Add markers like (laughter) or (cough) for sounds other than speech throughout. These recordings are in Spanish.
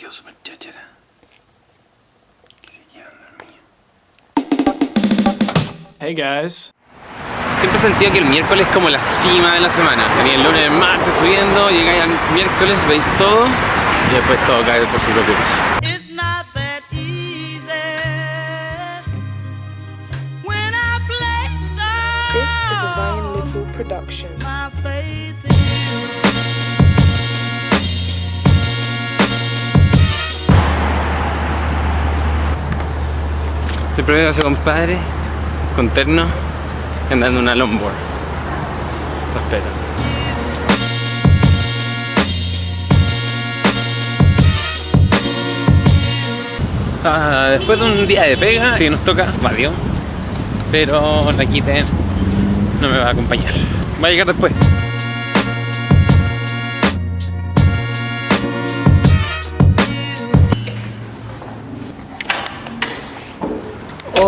quedó súper cháchara. Que se quedan dormidos. Hey guys. Siempre he sentido que el miércoles es como la cima de la semana. Venía el lunes, el martes subiendo, llegáis al miércoles, veis todo y después todo cae por su propio peso. It's not that easy. When I place This is a Ryan Little production. Siempre veo a ese compadre con terno andando una longboard. Respeto. Ah, después de un día de pega que nos toca radio, pero la no me va a acompañar. Va a llegar después.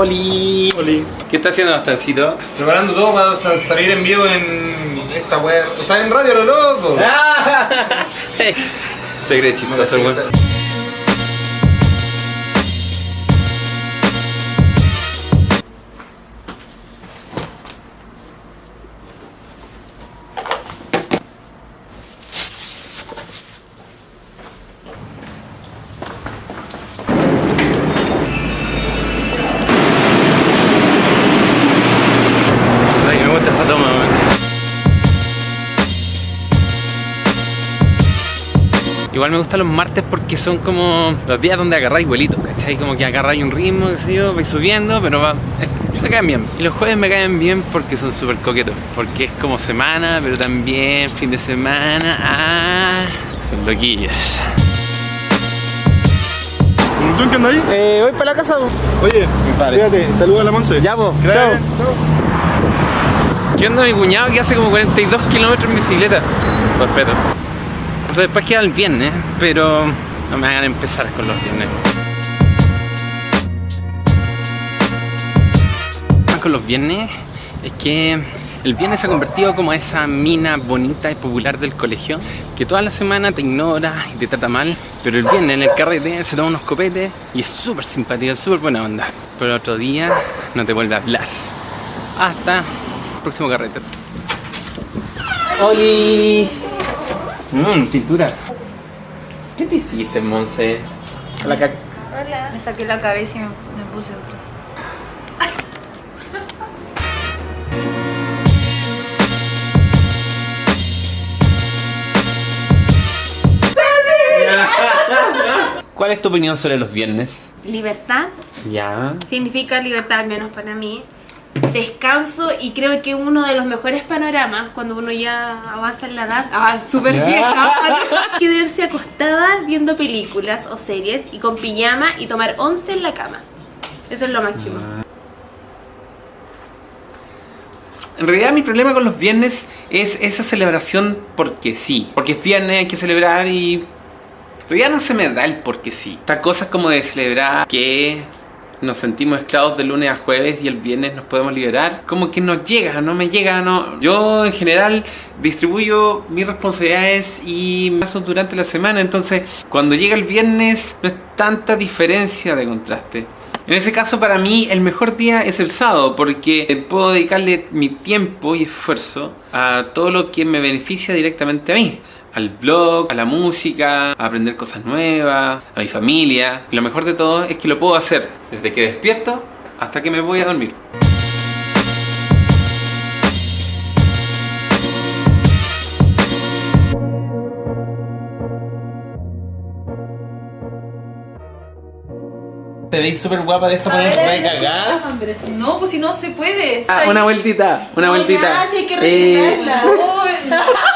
Oli. Oli. ¿Qué está haciendo Bastancito? Preparando todo para sa- salir en vivo en esta wea. O sea, en radio lo loco. (laughs) Se cree chistoso, weón. Igual me gustan los martes porque son como los días donde agarráis vuelito, ¿cachai? Como que agarráis un ritmo, qué sé yo, vais subiendo, pero va, me caen bien. Y los jueves me caen bien porque son súper coquetos, porque es como semana, pero también fin de semana, ah, son loquillos. ¿Tú en qué andas ahí? Eh, voy para la casa. Oye, fíjate, saluda a la Monse. Ya, vaya Chao. ¿Qué onda mi cuñado que hace como 42 kilómetros en bicicleta? Respeto. Entonces después queda el viernes, pero no me hagan empezar con los viernes. Con los viernes es que el viernes se ha convertido como esa mina bonita y popular del colegio que toda la semana te ignora y te trata mal, pero el viernes en el carrete se toma unos copetes y es súper simpática, súper buena onda. Pero el otro día no te vuelve a hablar. Hasta próximo carrete. ¡Oli! Mmm, pintura. ¿Qué te hiciste, Monse? La ca- Me saqué la cabeza y me, me puse otra. (laughs) ¿Cuál es tu opinión sobre los viernes? Libertad Ya. significa libertad, al menos para mí. Descanso y creo que uno de los mejores panoramas cuando uno ya avanza en la edad, ah, súper vieja, (laughs) quedarse acostada viendo películas o series y con pijama y tomar once en la cama. Eso es lo máximo. En realidad mi problema con los viernes es esa celebración porque sí. Porque es viernes, hay que celebrar y... En realidad no se me da el porque sí. Estas cosas como de celebrar que nos sentimos esclavos de lunes a jueves y el viernes nos podemos liberar, como que no llega, no me llega, no. Yo en general distribuyo mis responsabilidades y paso durante la semana, entonces cuando llega el viernes no es tanta diferencia de contraste. En ese caso para mí el mejor día es el sábado porque puedo dedicarle mi tiempo y esfuerzo a todo lo que me beneficia directamente a mí. Al blog, a la música, a aprender cosas nuevas, a mi familia. Y lo mejor de todo es que lo puedo hacer desde que despierto hasta que me voy a dormir. Te veis súper guapa, deja poner una cagada. No, pues si no se puede. Ah, una vueltita, una vueltita. Ya, sí hay que Eh. Oh, (laughs)